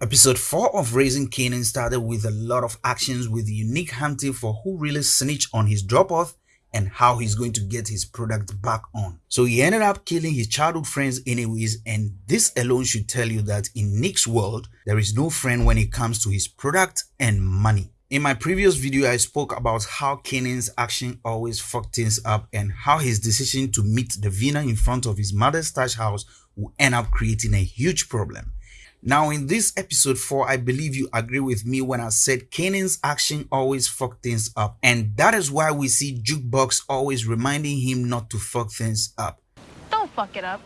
Episode 4 of Raising Kanan started with a lot of actions with unique hunting for who really snitched on his drop-off and how he's going to get his product back on. So he ended up killing his childhood friends anyways and this alone should tell you that in Nick's world, there is no friend when it comes to his product and money. In my previous video, I spoke about how Kanan's action always fucked things up and how his decision to meet Davina in front of his mother's stash house will end up creating a huge problem. Now in this episode 4, I believe you agree with me when I said Kanan's action always fuck things up. And that is why we see Jukebox always reminding him not to fuck things up. Don't fuck it up.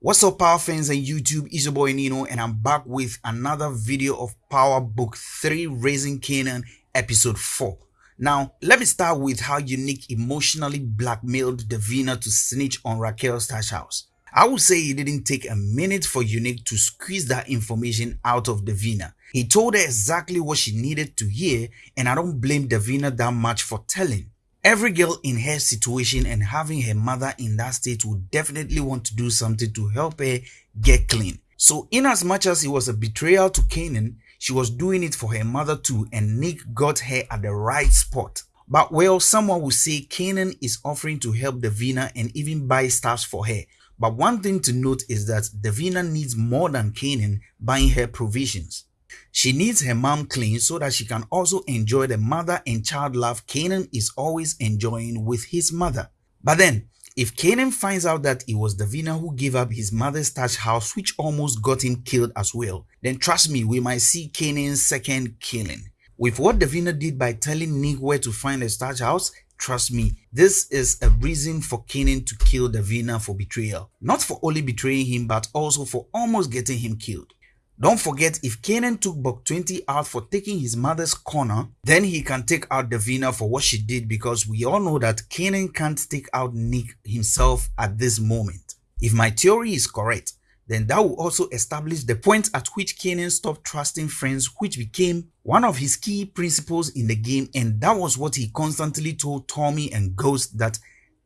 What's up power fans and YouTube, it's your boy Nino and I'm back with another video of Power Book 3 Raising Kanan episode 4. Now, let me start with how Unique emotionally blackmailed Davina to snitch on Raquel's stash house. I would say it didn't take a minute for Unique to squeeze that information out of Davina. He told her exactly what she needed to hear and I don't blame Davina that much for telling. Every girl in her situation and having her mother in that state would definitely want to do something to help her get clean. So in as much as it was a betrayal to Kanan, she was doing it for her mother too and Nick got her at the right spot. But well, someone will say Kanan is offering to help Davina and even buy stuff for her but one thing to note is that Davina needs more than Kanan buying her provisions. She needs her mom clean so that she can also enjoy the mother and child love Kanan is always enjoying with his mother. But then, if Kanan finds out that it was Davina who gave up his mother's stash house which almost got him killed as well, then trust me, we might see Kanan's second killing. With what Davina did by telling Nick where to find the stash house, Trust me, this is a reason for Kanan to kill Davina for betrayal. Not for only betraying him but also for almost getting him killed. Don't forget if Kanan took Buck 20 out for taking his mother's corner, then he can take out Davina for what she did because we all know that Kanan can't take out Nick himself at this moment. If my theory is correct, then that will also establish the point at which Kanan stopped trusting friends which became one of his key principles in the game and that was what he constantly told Tommy and Ghost that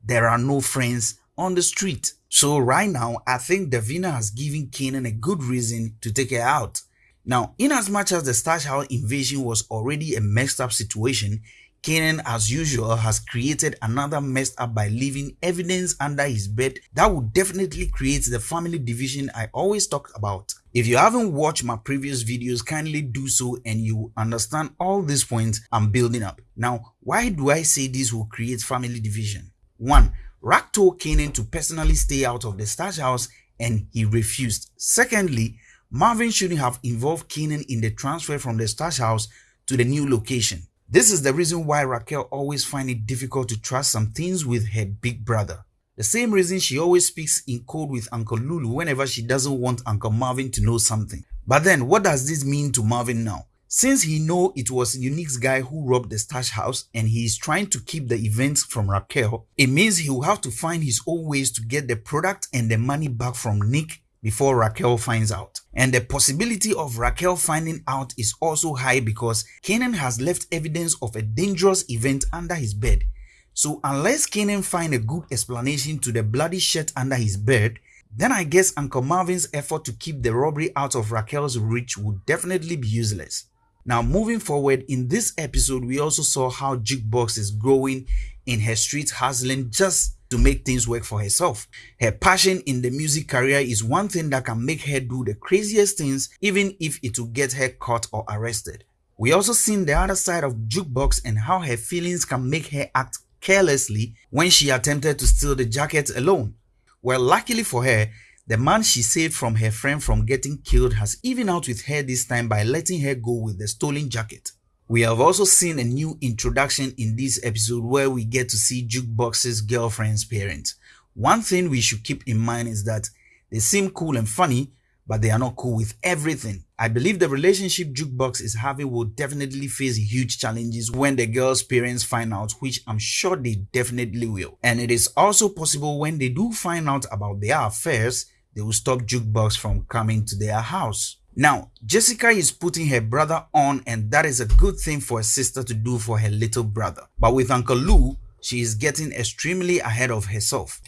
there are no friends on the street. So right now, I think Davina has given Kanan a good reason to take her out. Now, in as much as the Stash House invasion was already a messed up situation, Kanan, as usual, has created another mess up by leaving evidence under his bed that would definitely create the family division I always talk about. If you haven't watched my previous videos, kindly do so and you understand all these points I'm building up. Now, why do I say this will create family division? 1. Raq told Kanan to personally stay out of the stash house and he refused. Secondly, Marvin shouldn't have involved Kanan in the transfer from the stash house to the new location. This is the reason why Raquel always finds it difficult to trust some things with her big brother. The same reason she always speaks in code with Uncle Lulu whenever she doesn't want Uncle Marvin to know something. But then what does this mean to Marvin now? Since he know it was Unique's guy who robbed the stash house and he is trying to keep the events from Raquel, it means he will have to find his own ways to get the product and the money back from Nick before Raquel finds out. And the possibility of Raquel finding out is also high because Kanan has left evidence of a dangerous event under his bed. So unless Kanan find a good explanation to the bloody shirt under his bed, then I guess Uncle Marvin's effort to keep the robbery out of Raquel's reach would definitely be useless. Now moving forward, in this episode we also saw how Jukebox is growing in her street hustling just to make things work for herself. Her passion in the music career is one thing that can make her do the craziest things even if it will get her caught or arrested. We also seen the other side of Jukebox and how her feelings can make her act carelessly when she attempted to steal the jacket alone. Well, luckily for her, the man she saved from her friend from getting killed has even out with her this time by letting her go with the stolen jacket. We have also seen a new introduction in this episode where we get to see Jukebox's girlfriend's parents. One thing we should keep in mind is that they seem cool and funny, but they are not cool with everything. I believe the relationship Jukebox is having will definitely face huge challenges when the girl's parents find out, which I'm sure they definitely will. And it is also possible when they do find out about their affairs, they will stop Jukebox from coming to their house. Now, Jessica is putting her brother on and that is a good thing for a sister to do for her little brother. But with Uncle Lou, she is getting extremely ahead of herself.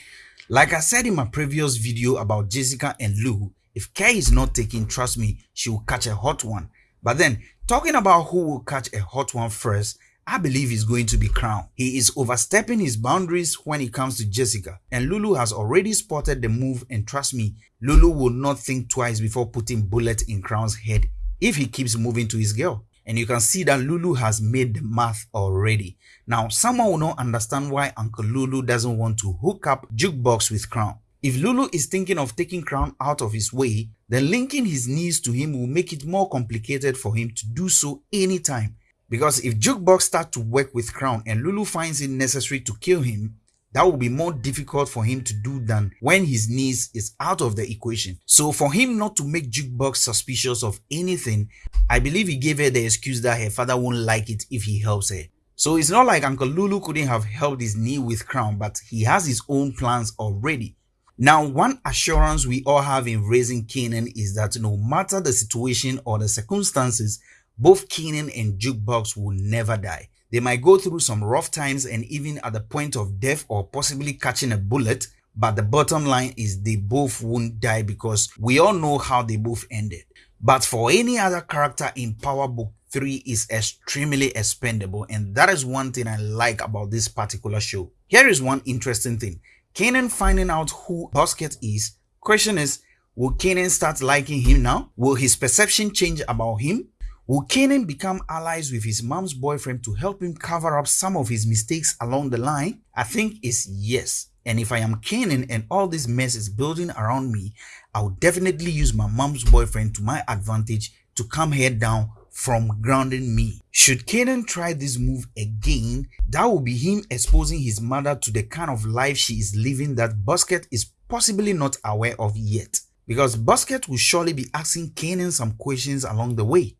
Like I said in my previous video about Jessica and Lou, If care is not taken, trust me, she will catch a hot one. But then, talking about who will catch a hot one first, I believe he's going to be crowned. He is overstepping his boundaries when it comes to Jessica. And Lulu has already spotted the move and trust me, Lulu will not think twice before putting bullet in Crown's head if he keeps moving to his girl. And you can see that Lulu has made the math already. Now, someone will not understand why Uncle Lulu doesn't want to hook up Jukebox with Crown. If Lulu is thinking of taking Crown out of his way, then linking his knees to him will make it more complicated for him to do so anytime because if Jukebox starts to work with Crown and Lulu finds it necessary to kill him, that will be more difficult for him to do than when his niece is out of the equation. So for him not to make Jukebox suspicious of anything, I believe he gave her the excuse that her father won't like it if he helps her. So it's not like Uncle Lulu couldn't have helped his knee with Crown, but he has his own plans already. Now, one assurance we all have in raising Kanan is that no matter the situation or the circumstances, both Keenan and Jukebox will never die. They might go through some rough times and even at the point of death or possibly catching a bullet, but the bottom line is they both won't die because we all know how they both ended. But for any other character in Power Book 3 is extremely expendable and that is one thing I like about this particular show. Here is one interesting thing. Kanan finding out who Busket is. Question is, will Kanan start liking him now? Will his perception change about him? Will Kanan become allies with his mom's boyfriend to help him cover up some of his mistakes along the line? I think it's yes. And if I am Kanan and all this mess is building around me, I will definitely use my mom's boyfriend to my advantage to come head down from grounding me. Should Kanan try this move again, that will be him exposing his mother to the kind of life she is living that Busket is possibly not aware of yet. Because Busket will surely be asking Kanan some questions along the way.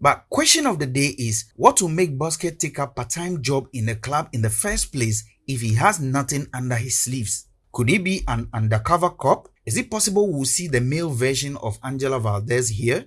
But question of the day is, what will make Busket take up part-time job in the club in the first place if he has nothing under his sleeves? Could he be an undercover cop? Is it possible we'll see the male version of Angela Valdez here?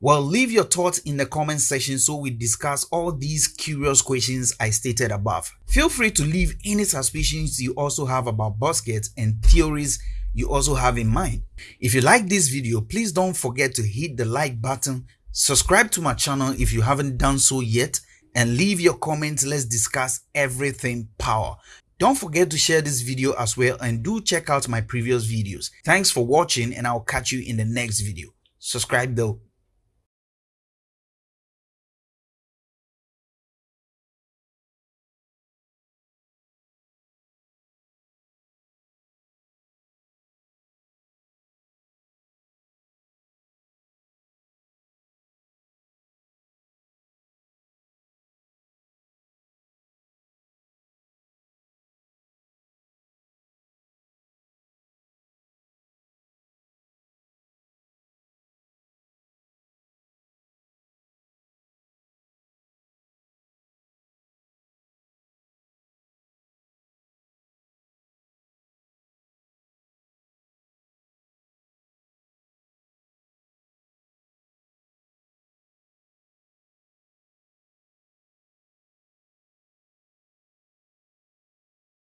Well, leave your thoughts in the comment section so we discuss all these curious questions I stated above. Feel free to leave any suspicions you also have about Busket and theories you also have in mind. If you like this video, please don't forget to hit the like button Subscribe to my channel if you haven't done so yet and leave your comments. Let's discuss everything power. Don't forget to share this video as well and do check out my previous videos. Thanks for watching and I'll catch you in the next video. Subscribe though.